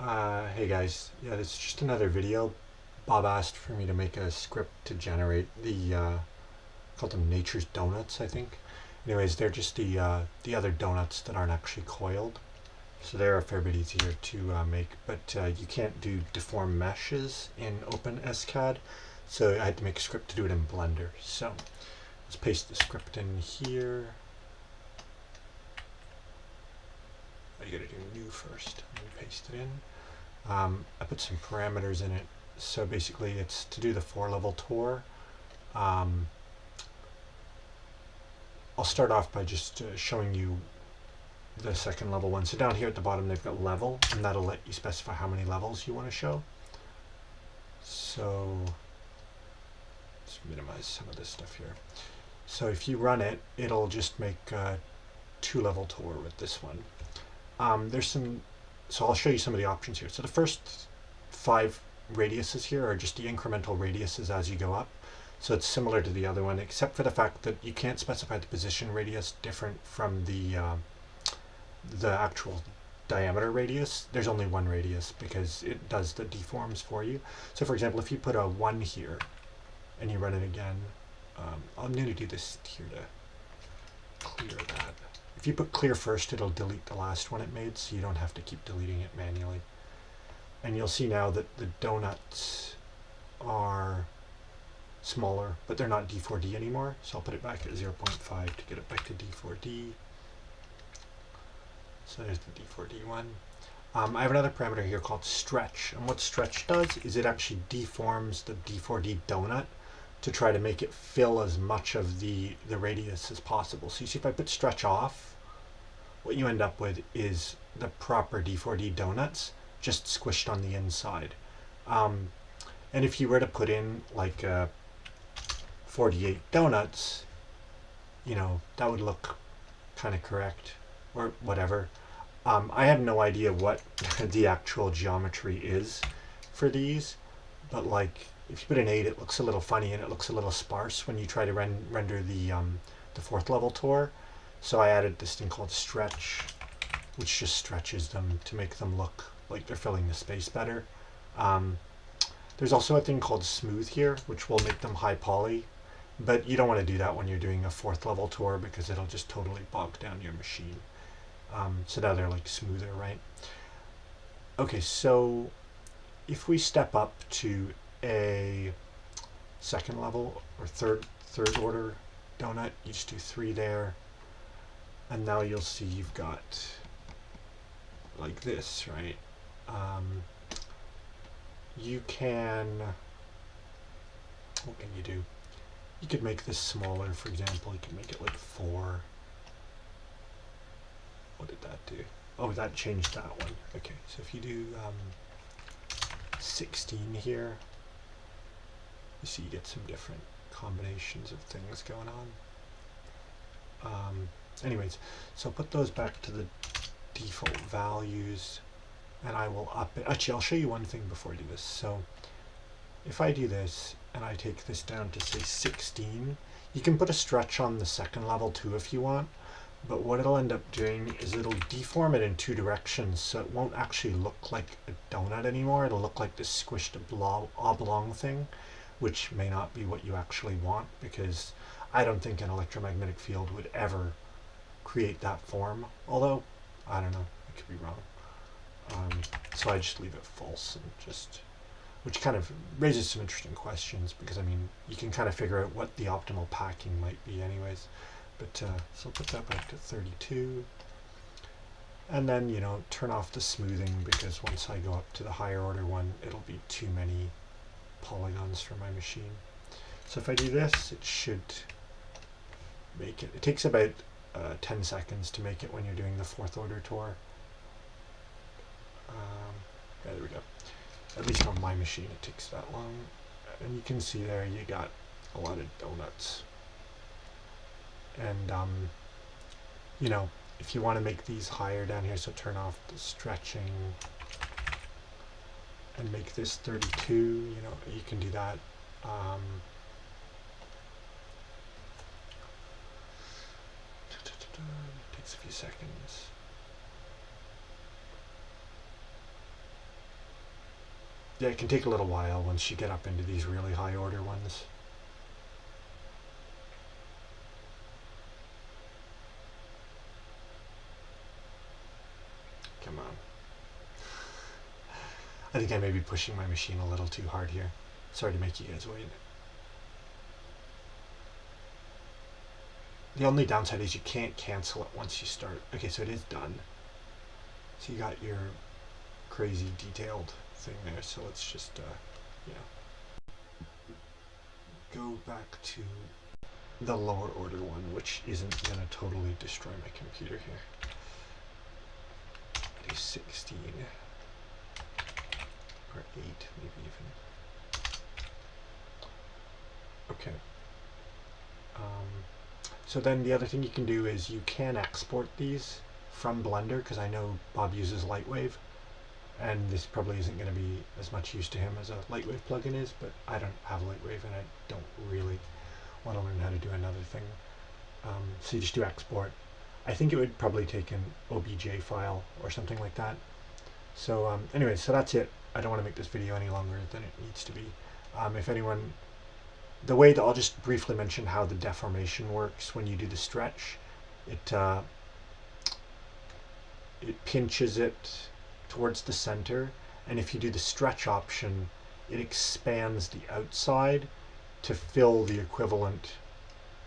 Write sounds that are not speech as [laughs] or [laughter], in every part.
Uh, hey guys, yeah, this is just another video. Bob asked for me to make a script to generate the, uh, called them Nature's Donuts, I think. Anyways, they're just the, uh, the other donuts that aren't actually coiled. So they're a fair bit easier to uh, make, but uh, you can't do deform meshes in OpenSCAD. So I had to make a script to do it in Blender. So let's paste the script in here. Oh, first, paste it in. Um, I put some parameters in it. So basically it's to do the four level tour. Um, I'll start off by just uh, showing you the second level one. So down here at the bottom they've got level and that'll let you specify how many levels you want to show. So let's minimize some of this stuff here. So if you run it, it'll just make a two level tour with this one. Um, there's some, so I'll show you some of the options here. So the first five radiuses here are just the incremental radiuses as you go up. So it's similar to the other one, except for the fact that you can't specify the position radius different from the uh, the actual diameter radius. There's only one radius because it does the deforms for you. So for example, if you put a 1 here and you run it again, um, I'm going to do this here to clear that. If you put clear first, it'll delete the last one it made, so you don't have to keep deleting it manually. And you'll see now that the donuts are smaller, but they're not D4D anymore. So I'll put it back at 0.5 to get it back to D4D. So there's the D4D one. Um, I have another parameter here called stretch. And what stretch does is it actually deforms the D4D donut to try to make it fill as much of the, the radius as possible. So you see if I put stretch off, what you end up with is the proper D4D donuts just squished on the inside. Um, and if you were to put in like uh, 48 donuts, you know, that would look kind of correct or whatever. Um, I have no idea what [laughs] the actual geometry is for these, but like if you put an 8 it looks a little funny and it looks a little sparse when you try to ren render the, um, the fourth level tour. So I added this thing called stretch, which just stretches them to make them look like they're filling the space better. Um, there's also a thing called smooth here, which will make them high poly, but you don't want to do that when you're doing a fourth level tour because it'll just totally bog down your machine. Um, so now they're like smoother, right? Okay, so if we step up to a second level or third third order donut, you just do three there, and now you'll see you've got like this, right? Um, you can, what can you do? You could make this smaller, for example, you could make it like four. What did that do? Oh, that changed that one. Okay, so if you do um, 16 here, you see you get some different combinations of things going on. Um, anyways, so put those back to the default values and I will up it. Actually, I'll show you one thing before I do this. So if I do this and I take this down to say 16, you can put a stretch on the second level too if you want. But what it'll end up doing is it'll deform it in two directions, so it won't actually look like a donut anymore. It'll look like this squished oblong thing, which may not be what you actually want, because I don't think an electromagnetic field would ever create that form. Although, I don't know, I could be wrong. Um, so I just leave it false and just, which kind of raises some interesting questions because I mean, you can kind of figure out what the optimal packing might be anyways. But uh, so I'll put that back to 32. And then, you know, turn off the smoothing because once I go up to the higher order one, it'll be too many polygons for my machine. So if I do this, it should make it. It takes about uh, 10 seconds to make it when you're doing the fourth order tour. Um, yeah, there we go. At least on my machine it takes that long. And you can see there you got a lot of donuts and um, you know if you want to make these higher down here so turn off the stretching and make this 32 you know you can do that um, [tsk] takes a few seconds yeah, it can take a little while once you get up into these really high order ones. Come on. I think I may be pushing my machine a little too hard here. Sorry to make you guys wait. The only downside is you can't cancel it once you start. Okay, so it is done. So you got your crazy detailed thing there. So let's just, uh, yeah, go back to the lower order one, which isn't going to totally destroy my computer here. Do 16 or 8 maybe even. Okay. Um, so then the other thing you can do is you can export these from Blender because I know Bob uses Lightwave and this probably isn't going to be as much use to him as a Lightwave plugin is, but I don't have Lightwave and I don't really want to learn how to do another thing. Um, so you just do export. I think it would probably take an OBJ file or something like that. So um, anyway, so that's it. I don't want to make this video any longer than it needs to be. Um, if anyone, the way that I'll just briefly mention how the deformation works when you do the stretch. It uh, it pinches it towards the center and if you do the stretch option it expands the outside to fill the equivalent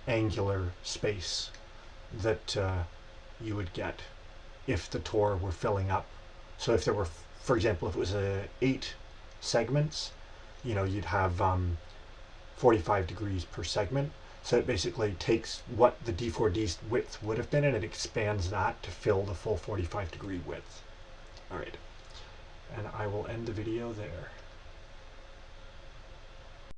angular space that uh, you would get if the Tor were filling up. So if there were, for example, if it was a eight segments, you know, you'd have um, 45 degrees per segment. So it basically takes what the D4D's width would have been and it expands that to fill the full 45 degree width. All right, and I will end the video there.